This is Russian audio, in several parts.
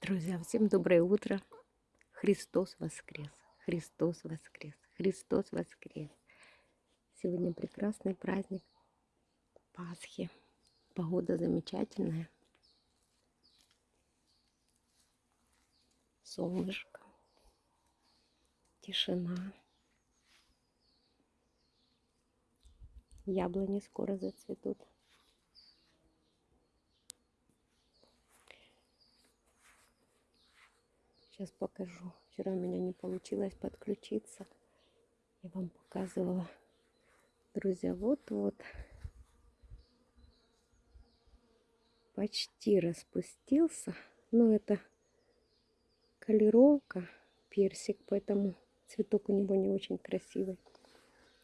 Друзья, всем доброе утро. Христос воскрес. Христос воскрес. Христос воскрес. Сегодня прекрасный праздник Пасхи. Погода замечательная. Солнышко. Тишина. Яблони скоро зацветут. Сейчас покажу. Вчера у меня не получилось подключиться. Я вам показывала. Друзья, вот-вот. Почти распустился. Но это колеровка, персик, поэтому цветок у него не очень красивый.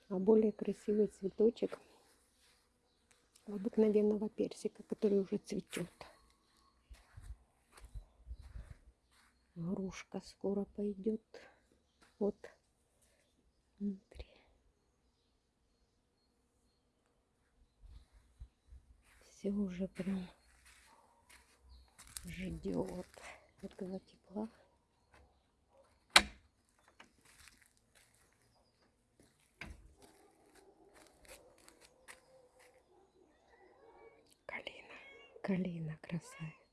А более красивый цветочек обыкновенного персика, который уже цветет. Грушка скоро пойдет. Вот внутри. Все уже прям ждет этого тепла. Калина, калина красавица.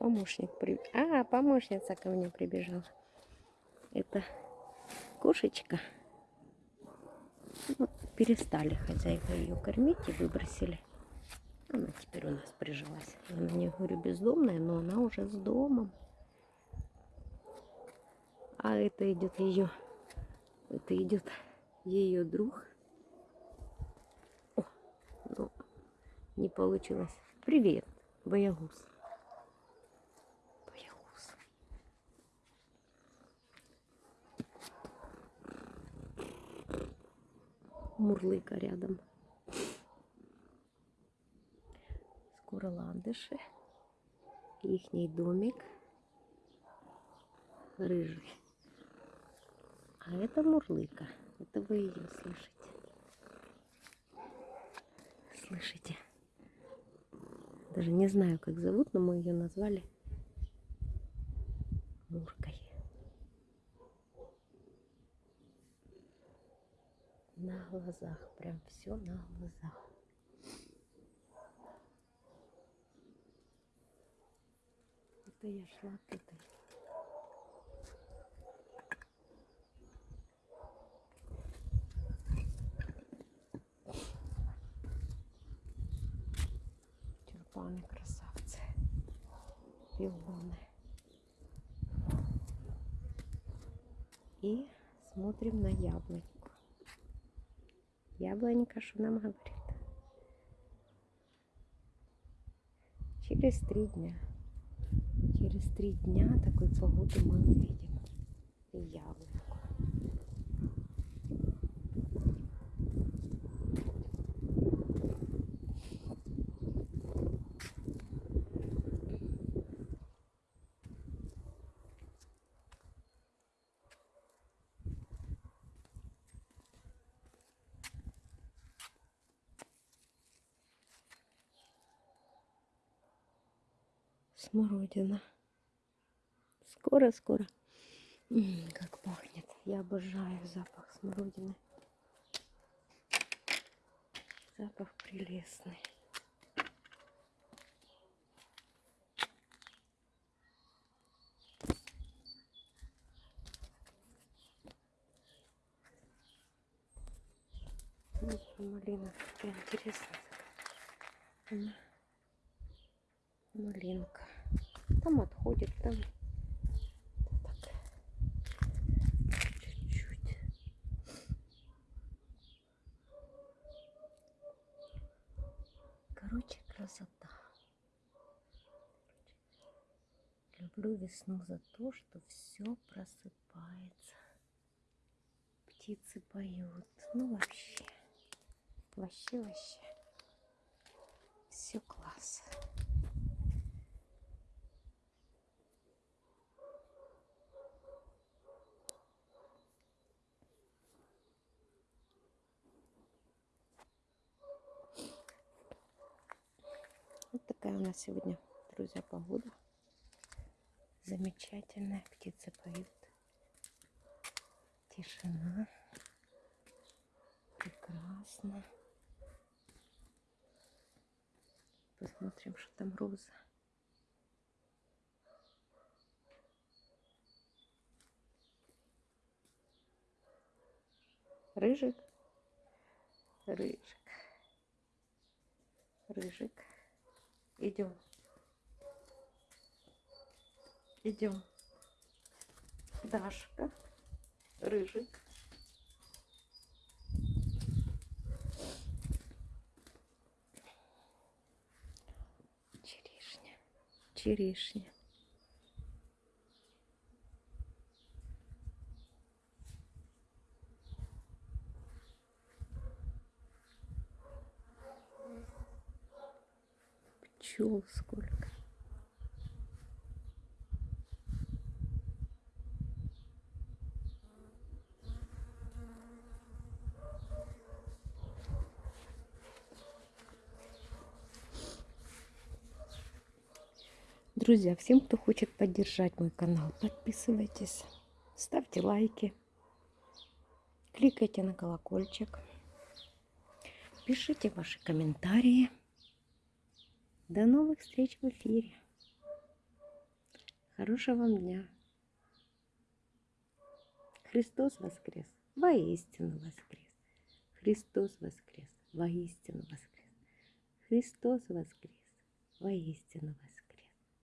Помощник при... А, помощница ко мне прибежала. Это кошечка. Вот, перестали хозяйка ее кормить и выбросили. Она теперь у нас прижилась. Я на нее говорю бездомная, но она уже с домом. А это идет ее, это идет ее друг. О, ну, не получилось. Привет, боягуз. Мурлыка рядом. Скоро ландыши. Ихний домик. Рыжий. А это мурлыка. Это вы ее слышите. Слышите? Даже не знаю, как зовут, но мы ее назвали Муркой. На глазах, прям все на глазах. Это я шла к этой. Тюльпаны красавцы, пионы. И смотрим на яблоки. Яблонька что нам говорит? Через три дня. Через три дня такой погоду мы увидим. Яблоньку. Смородина. Скоро-скоро. Как пахнет. Я обожаю запах смородины. Запах прелестный. Малина такая интересная. Малинка. Там отходит, там чуть-чуть. Короче, красота. Люблю весну за то, что все просыпается. Птицы поют. Ну вообще. Вообще, вообще. Все класс. Такая у нас сегодня, друзья, погода. Замечательная. Птицы поют. Тишина. Прекрасно. Посмотрим, что там роза. Рыжик. Рыжик. Рыжик. Идем. Идем. Дашка. Рыжик. Черешня. Черешня. Пчел сколько. Друзья, всем, кто хочет поддержать мой канал, подписывайтесь, ставьте лайки, кликайте на колокольчик, пишите ваши комментарии. До новых встреч в эфире. Хорошего вам дня. Христос воскрес, воистину воскрес. Христос воскрес, воистину воскрес. Христос воскрес, воистину воскрес.